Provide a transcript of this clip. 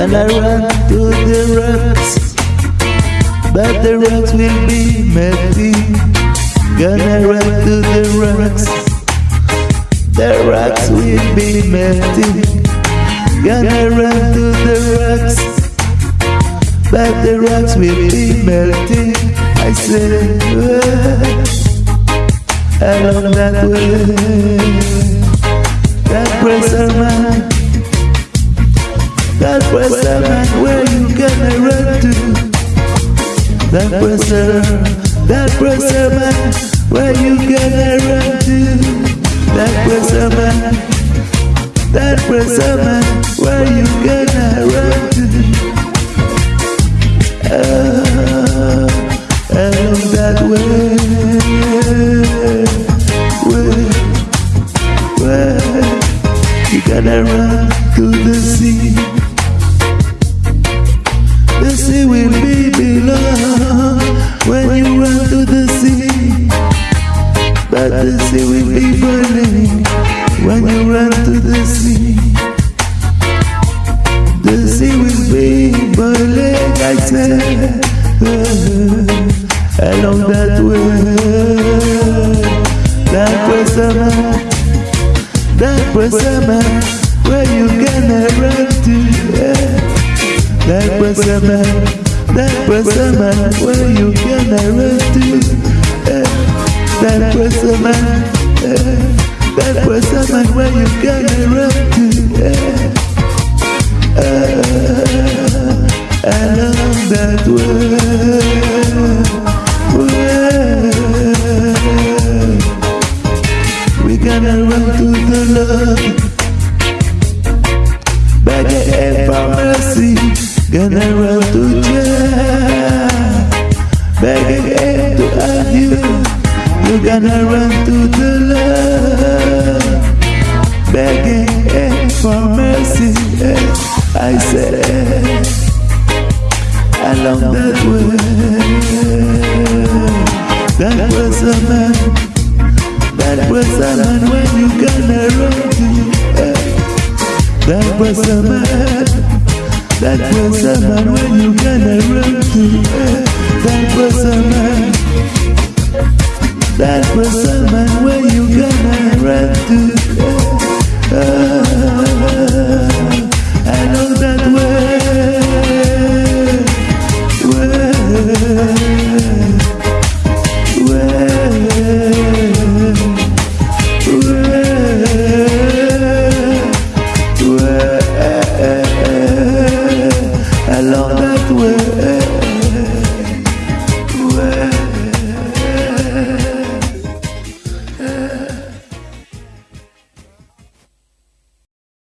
Gonna run to the rocks, but the rocks will be melting. Gonna run to the rocks, the rocks will be melting. Gonna run to the rocks, but the rocks will be melting. I say, said, along that way, that pressure man. Downpressor man, where you gonna run to? Downpressor, that pressure man, where you gonna run to? That pressure man, that pressure man, where you gonna run to? Uh, along that way, way, way, you gotta run to the Sea will be burning when you run to the sea. The sea will be burning, I said, along that way. That was summer, that was summer, where you gonna run to? Yeah. That a man, that a man, where you gonna run to? Was a man, eh, that was a man, where you gonna run to? Eh, uh, along that way. We gonna run to the Lord. Begging for mercy, gonna run to have you, you gonna run to the Lord. Begging for mercy, I said, along that way. That was a man, that was a man when you gonna run to. That was a man. That was a man when